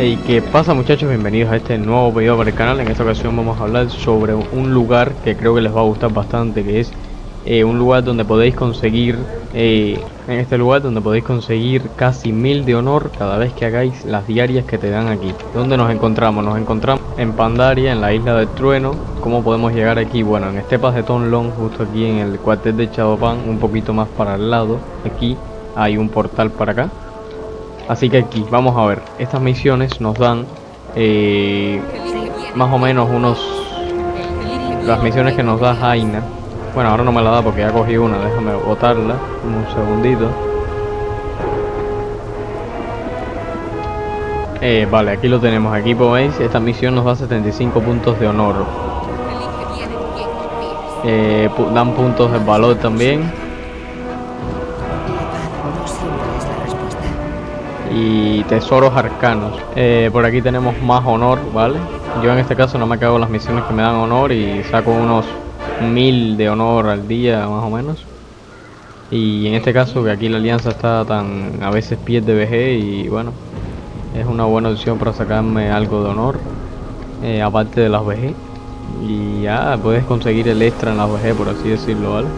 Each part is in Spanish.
Hey, ¿qué pasa muchachos? Bienvenidos a este nuevo video para el canal. En esta ocasión vamos a hablar sobre un lugar que creo que les va a gustar bastante, que es eh, un lugar donde podéis conseguir, eh, en este lugar donde podéis conseguir casi mil de honor cada vez que hagáis las diarias que te dan aquí. ¿Dónde nos encontramos? Nos encontramos en Pandaria, en la isla del trueno. ¿Cómo podemos llegar aquí? Bueno, en Estepas de Tonlong, justo aquí en el cuartel de Chadopan, un poquito más para el lado. Aquí hay un portal para acá Así que aquí, vamos a ver, estas misiones nos dan eh, más o menos unos... Las misiones que nos da Jaina. Bueno, ahora no me la da porque ya cogí una, déjame botarla un segundito. Eh, vale, aquí lo tenemos, aquí veis, esta misión nos da 75 puntos de honor. Eh, dan puntos de valor también. Y tesoros arcanos. Eh, por aquí tenemos más honor, ¿vale? Yo en este caso no me cago las misiones que me dan honor y saco unos mil de honor al día más o menos. Y en este caso que aquí la alianza está tan a veces pies de VG y bueno, es una buena opción para sacarme algo de honor, eh, aparte de las VG. Y ya puedes conseguir el extra en las VG por así decirlo, ¿vale?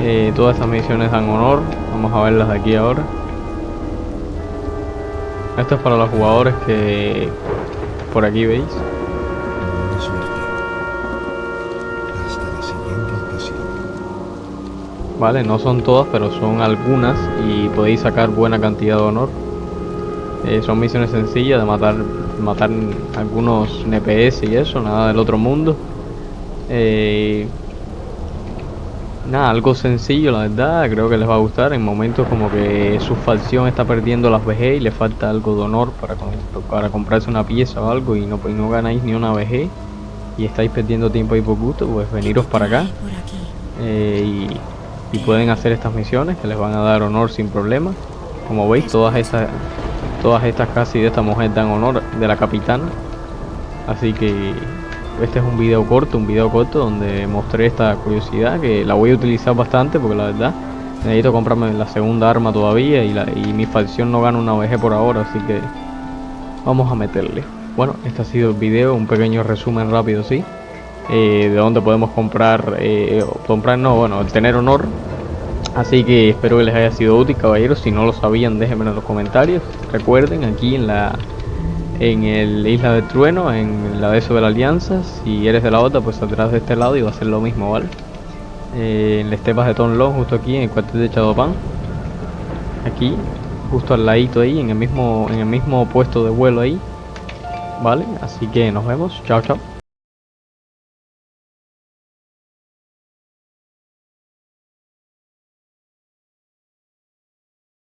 Eh, todas estas misiones dan honor, vamos a verlas de aquí ahora. Esto es para los jugadores que por aquí veis. Vale, no son todas, pero son algunas y podéis sacar buena cantidad de honor. Eh, son misiones sencillas de matar matar algunos NPS y eso, nada del otro mundo. Eh, Nada, algo sencillo la verdad, creo que les va a gustar. En momentos como que su facción está perdiendo las VG y le falta algo de honor para, para comprarse una pieza o algo y no, no ganáis ni una VG y estáis perdiendo tiempo ahí por gusto, pues veniros para acá. Eh, y, y, pueden hacer estas misiones que les van a dar honor sin problema. Como veis, todas estas, todas estas casi de esta mujer dan honor de la capitana, así que este es un video corto, un video corto donde mostré esta curiosidad que la voy a utilizar bastante porque la verdad necesito comprarme la segunda arma todavía y, la, y mi facción no gana una VG por ahora, así que vamos a meterle. Bueno, este ha sido el video, un pequeño resumen rápido, sí, eh, de dónde podemos comprar, eh, comprar no, bueno, tener honor. Así que espero que les haya sido útil, caballeros. Si no lo sabían, déjenme en los comentarios. Recuerden, aquí en la en el Isla del Trueno, en la de de la Alianza. Si eres de la otra, pues atrás de este lado y va a ser lo mismo, ¿vale? Eh, en las estepas de Tonlong, justo aquí en el cuartel de Chadopan. Aquí, justo al ladito ahí, en el mismo, en el mismo puesto de vuelo ahí. ¿Vale? Así que nos vemos. Chao, chao.